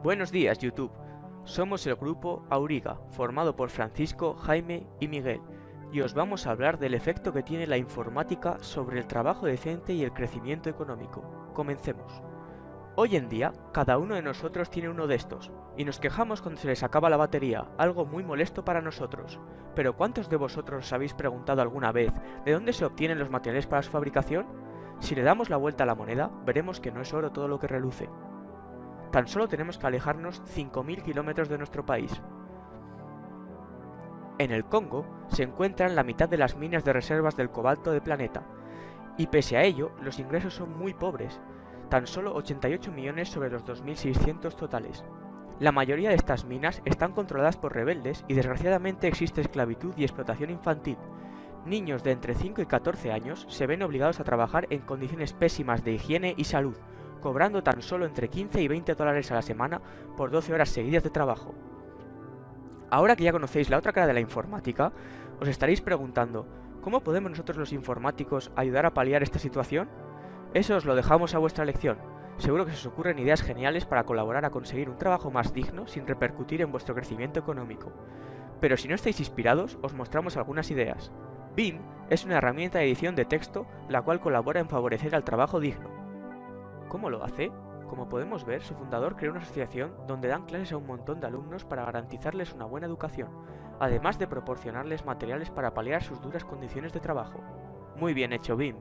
Buenos días YouTube, somos el grupo Auriga, formado por Francisco, Jaime y Miguel, y os vamos a hablar del efecto que tiene la informática sobre el trabajo decente y el crecimiento económico. Comencemos. Hoy en día, cada uno de nosotros tiene uno de estos, y nos quejamos cuando se les acaba la batería, algo muy molesto para nosotros. Pero ¿cuántos de vosotros os habéis preguntado alguna vez de dónde se obtienen los materiales para su fabricación? Si le damos la vuelta a la moneda, veremos que no es oro todo lo que reluce. Tan solo tenemos que alejarnos 5.000 kilómetros de nuestro país. En el Congo se encuentran la mitad de las minas de reservas del cobalto del planeta, y pese a ello, los ingresos son muy pobres, tan solo 88 millones sobre los 2.600 totales. La mayoría de estas minas están controladas por rebeldes y desgraciadamente existe esclavitud y explotación infantil. Niños de entre 5 y 14 años se ven obligados a trabajar en condiciones pésimas de higiene y salud, cobrando tan solo entre 15 y 20 dólares a la semana por 12 horas seguidas de trabajo. Ahora que ya conocéis la otra cara de la informática, os estaréis preguntando, ¿cómo podemos nosotros los informáticos ayudar a paliar esta situación? Eso os lo dejamos a vuestra elección. Seguro que se os ocurren ideas geniales para colaborar a conseguir un trabajo más digno sin repercutir en vuestro crecimiento económico. Pero si no estáis inspirados, os mostramos algunas ideas. BIM es una herramienta de edición de texto la cual colabora en favorecer al trabajo digno. ¿Cómo lo hace? Como podemos ver, su fundador creó una asociación donde dan clases a un montón de alumnos para garantizarles una buena educación, además de proporcionarles materiales para paliar sus duras condiciones de trabajo. Muy bien hecho, BIM.